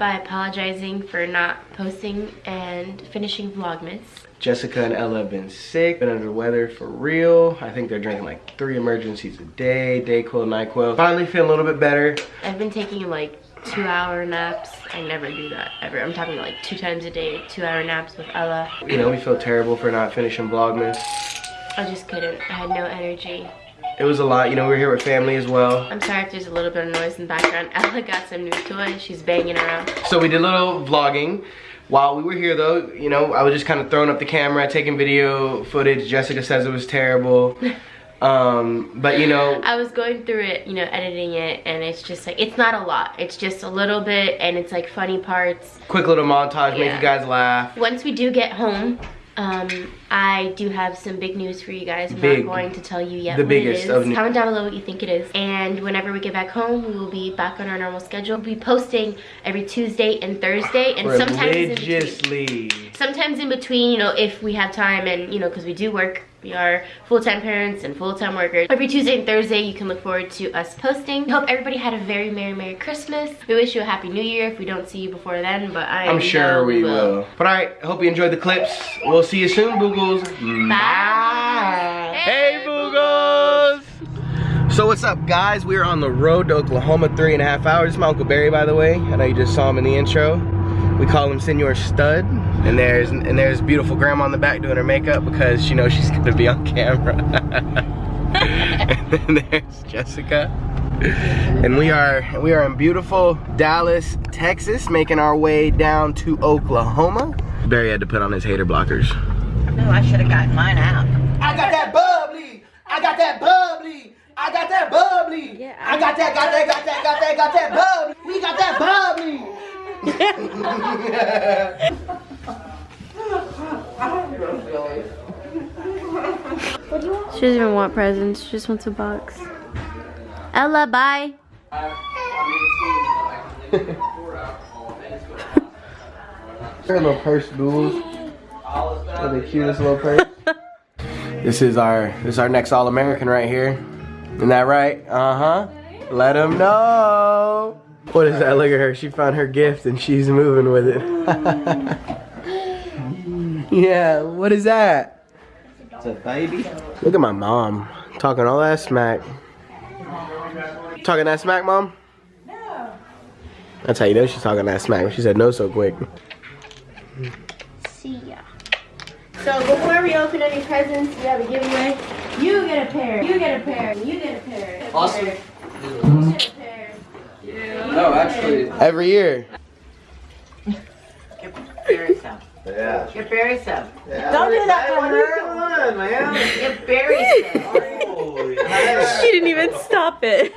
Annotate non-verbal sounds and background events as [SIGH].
by apologizing for not posting and finishing Vlogmas. Jessica and Ella have been sick, been under the weather for real. I think they're drinking like three Emergen-Cs a day, Dayquil, NyQuil. Finally feeling a little bit better. I've been taking like two hour naps. I never do that ever. I'm talking like two times a day, two hour naps with Ella. You know, we feel terrible for not finishing Vlogmas. I just couldn't. I had no energy. It was a lot, you know, we are here with family as well. I'm sorry if there's a little bit of noise in the background. [LAUGHS] Ella got some new toys. She's banging around. So we did a little vlogging. While we were here though, you know, I was just kind of throwing up the camera, taking video footage. Jessica says it was terrible. [LAUGHS] um, but you know. I was going through it, you know, editing it, and it's just like, it's not a lot. It's just a little bit, and it's like funny parts. Quick little montage, Yeah. make you guys laugh. Once we do get home, um, I do have some big news for you guys. I'm Big. not going to tell you yet The what biggest it of Comment down below what you think it is. And whenever we get back home, we will be back on our normal schedule. We'll be posting every Tuesday and Thursday, and sometimes in between. Religiously. Sometimes in between, you know, if we have time, and you know, because we do work. We are full-time parents and full-time workers. Every Tuesday and Thursday, you can look forward to us posting. Hope everybody had a very Merry, Merry Christmas. We wish you a Happy New Year if we don't see you before then, but I I'm sure we will. But alright, hope you enjoyed the clips. We'll see you soon, Boogles. Bye. Hey, Boogles! So what's up, guys? We're on the road to Oklahoma, three and a half hours. This is my Uncle Barry, by the way. I know you just saw him in the intro. We call him Senor Stud. And there's and there's beautiful grandma in the back doing her makeup because she knows she's [LAUGHS] gonna be on camera. [LAUGHS] and then there's Jessica. And we are we are in beautiful Dallas, Texas, making our way down to Oklahoma. Barry had to put on his hater blockers. No, I should have gotten mine out. I got that bubbly. I got that bubbly. I got that bubbly. Yeah, I got that, got that, got that, got that, got that bubbly. We got that bubbly. She doesn't even want presents. She just wants a box. Ella, bye. Her little purse, Boogles. Oh, the cutest little purse. [LAUGHS] this is our this is our next All American right here. Isn't that right? Uh huh. Let him know. What is that? Look at her. She found her gift and she's moving with it. [LAUGHS] yeah. What is that? It's a baby. Look at my mom talking all that smack. Talking that smack, mom? No. That's how you know she's talking that smack. She said no so quick. See ya. So before we open any presents, we have a giveaway. You get a pair. You get a pair. You get a pair. Awesome. You get a pair. No, actually. Every year. Get Barry some. Yeah. Get Barry some. Don't do that for her. One, man. Get Barry some. Oh, [LAUGHS] yeah. She didn't even stop it.